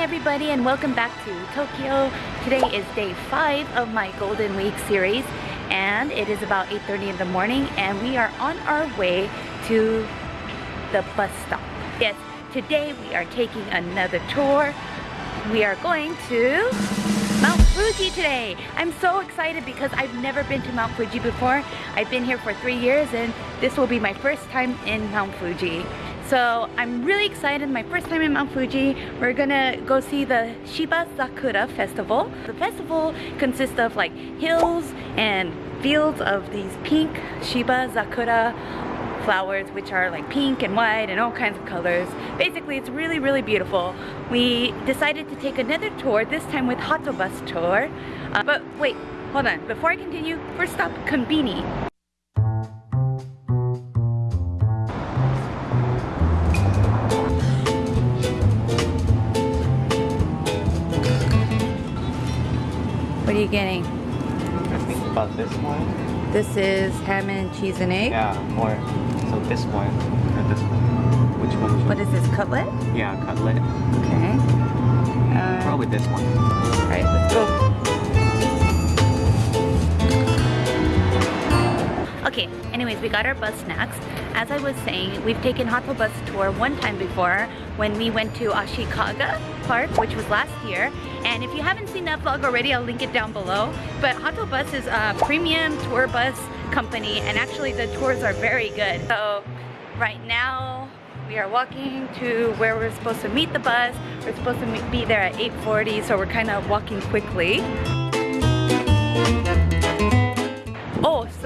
everybody and welcome back to Tokyo. Today is day five of my Golden Week series and it is about 8.30 in the morning and we are on our way to the bus stop. Yes, today we are taking another tour. We are going to Mount Fuji today. I'm so excited because I've never been to Mount Fuji before. I've been here for three years and this will be my first time in Mount Fuji. So I'm really excited, my first time in Mount Fuji. We're gonna go see the Shiba Sakura Festival. The festival consists of like hills and fields of these pink Shiba Sakura flowers which are like pink and white and all kinds of colors. Basically it's really really beautiful. We decided to take another tour, this time with Bus tour. Uh, but wait, hold on. Before I continue, first stop Konbini. Are you getting? I think about this one. This is ham and cheese and egg? Yeah, or so this one or this one. Which one? What is this, cutlet? Yeah, cutlet. Okay. Uh, Probably this one. Alright, let's go. Okay, anyways, we got our bus snacks. As I was saying, we've taken Bus tour one time before when we went to Ashikaga Park, which was last year. And if you haven't seen that vlog already, I'll link it down below. But Bus is a premium tour bus company and actually the tours are very good. So right now, we are walking to where we're supposed to meet the bus. We're supposed to be there at 8.40, so we're kind of walking quickly.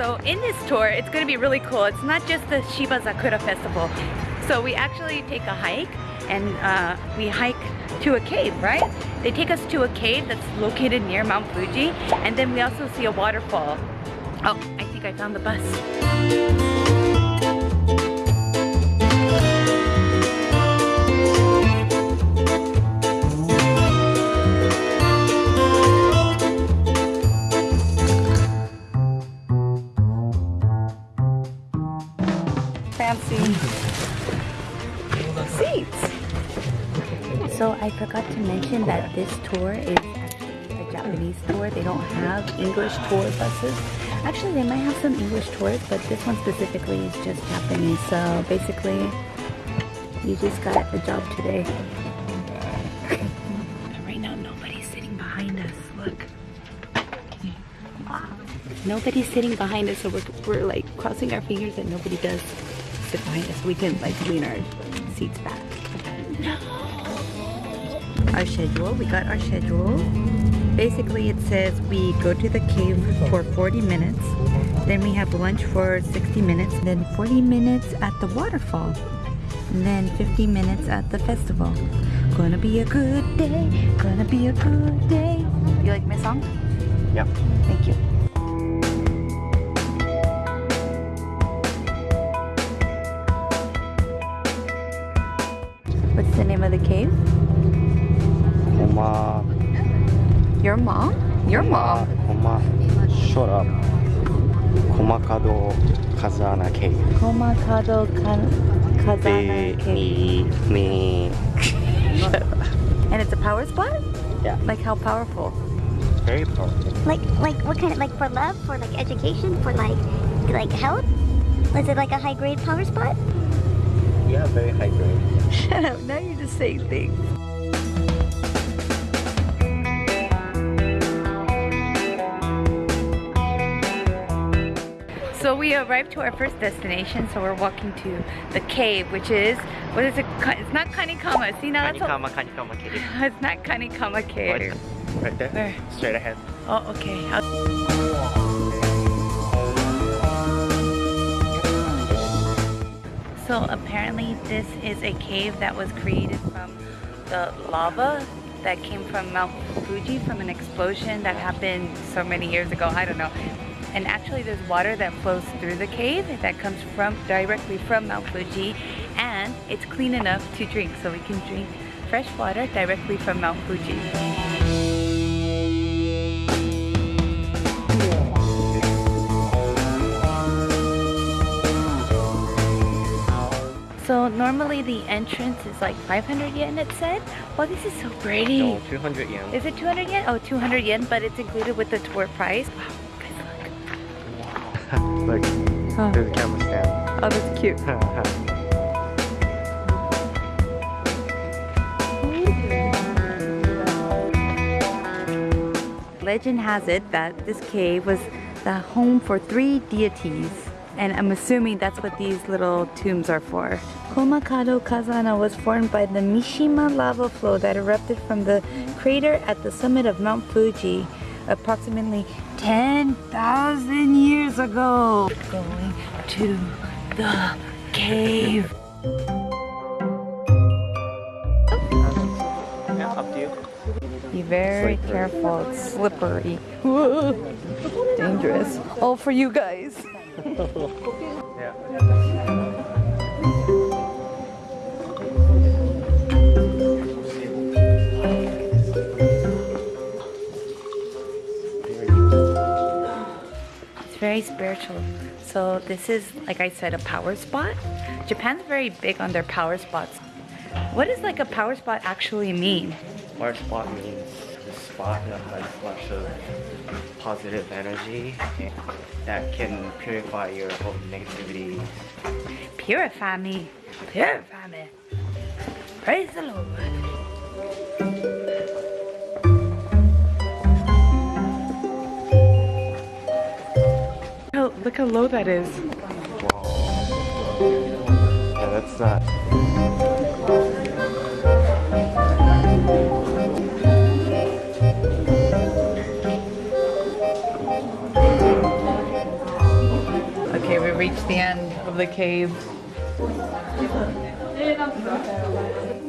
So in this tour, it's going to be really cool. It's not just the Shiba Sakura Festival. So we actually take a hike and uh, we hike to a cave, right? They take us to a cave that's located near Mount Fuji and then we also see a waterfall. Oh, I think I found the bus. So I forgot to mention that this tour is actually a Japanese tour. They don't have English tour buses. Actually, they might have some English tours, but this one specifically is just Japanese. So basically, you just got a job today. right now, nobody's sitting behind us. Look. Nobody's sitting behind us, so we're, we're like crossing our fingers that nobody does sit behind us. We can like lean our seats back. No our schedule. We got our schedule. Basically, it says we go to the cave for 40 minutes. Then we have lunch for 60 minutes. Then 40 minutes at the waterfall. And then 50 minutes at the festival. Gonna be a good day. Gonna be a good day. You like my song? Yep. Thank you. Name of the cave? Koma. Your mom? Your mom. Koma. Shut up. Komakado Kazana Cave. Komakado Kazana Cave. Me. Me. and it's a power spot? Yeah. Like how powerful? Very powerful. Like, like what kind of, like for love, for like education, for like, like health? Is it like a high grade power spot? Yeah, very high grade. Shut up, now you're just saying things. So we arrived to our first destination, so we're walking to the cave, which is, what is it? It's not Kanikama. See now Kanikama, that's Kanikama cave. It's not Kanikama cave. Right there? Where? Straight ahead. Oh, okay. I'll so apparently this is a cave that was created from the lava that came from Mount Fuji from an explosion that happened so many years ago. I don't know and actually there's water that flows through the cave that comes from directly from Mount Fuji and it's clean enough to drink so we can drink fresh water directly from Mount Fuji. Normally the entrance is like 500 yen it said. Oh, this is so pretty. No, 200 yen. Is it 200 yen? Oh, 200 yen, but it's included with the tour price. Wow, guys Look, look. Oh, there's a camera stand. oh that's cute. Legend has it that this cave was the home for three deities. And I'm assuming that's what these little tombs are for. Komakado Kazana was formed by the Mishima lava flow that erupted from the crater at the summit of Mount Fuji approximately 10,000 years ago. Going to the cave. up to you. Be very Slippery. careful, it's slippery. Dangerous. All for you guys. It's very spiritual. So this is, like I said, a power spot. Japan's very big on their power spots. What does like a power spot actually mean? Power spot means the spot that lots of positive energy that can purify your whole negativity. Purify me. Purify me. Praise the Lord. Oh, look how low that is. Yeah, that's not. Of the cave. I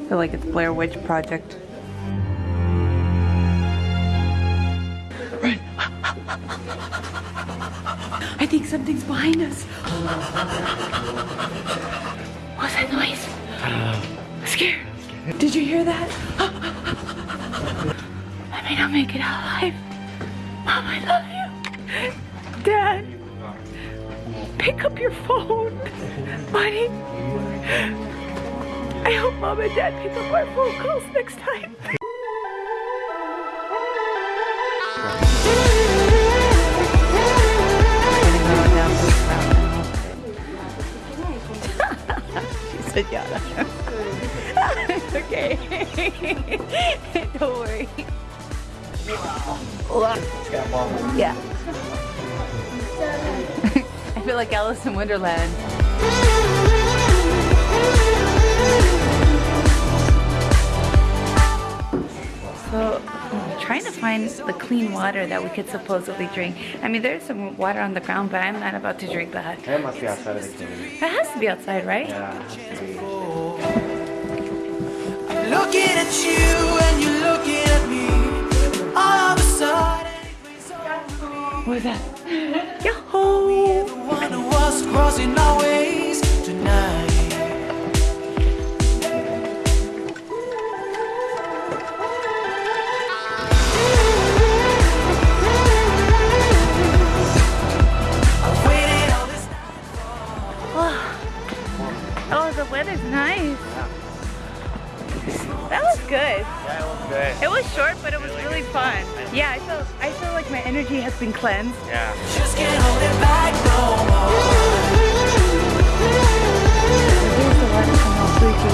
feel like it's Blair Witch Project. Run! I think something's behind us. What's that noise? I'm scared. Did you hear that? I may not make it out alive. Mom, I love you. Dad, pick up your phone. Buddy. I hope mom and dad pick up our phone calls next time. she said yeah. okay. Don't worry. Yeah. I feel like Alice in Wonderland. So I'm trying to find the clean water that we could supposedly drink. I mean, there's some water on the ground, but I'm not about to drink that. That must be outside of the cave. It has to be outside, right? Yeah, it has. Looking at you and you're looking at me. All of a sudden, What is that? Yahoo! Was crossing our ways That was good. Yeah, it was good. It was short, but it was really fun. Yeah, I feel I feel like my energy has been cleansed. Yeah. just can't hold it back no more. The water from Mount Fuji.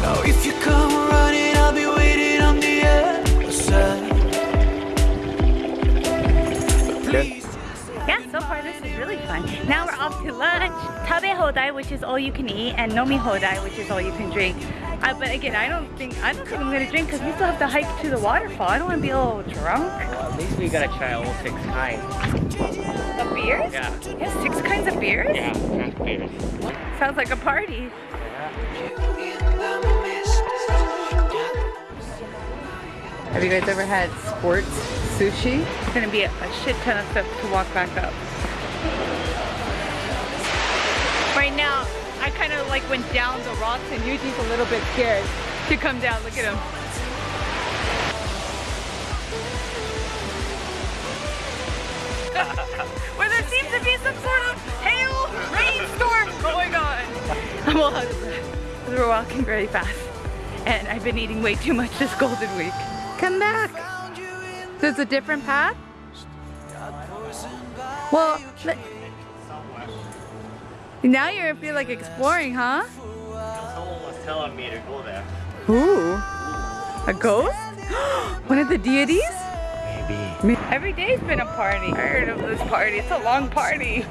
Now if you come I'll be waiting on the other side. Please Yeah, so far this is really fun. Now we're off to lunch. Tabe hodai, which is all you can eat, and nomi hodai, which is all you can drink. Uh, but again, I don't think I don't think I'm gonna drink because we still have to hike to the waterfall. I don't want to be a little drunk. Well, at least we gotta try all six kinds. Of beers? Yeah. You have six kinds of beers? Yeah, craft beers. Sounds like a party. Have you guys ever had sports sushi? It's gonna be a, a shit ton of steps to walk back up. Right now, I kind of like went down the rocks and Yuji's a little bit scared to come down. Look at him. Where there seems to be some sort of hail rainstorm going on. well out of breath we're walking very fast. And I've been eating way too much this golden week. Come back. There's a different path? Well, now you're feel like exploring, huh? Someone was telling me to go there. Ooh. A ghost? One of the deities? Maybe. Every day's been a party. I heard of this party. It's a long party.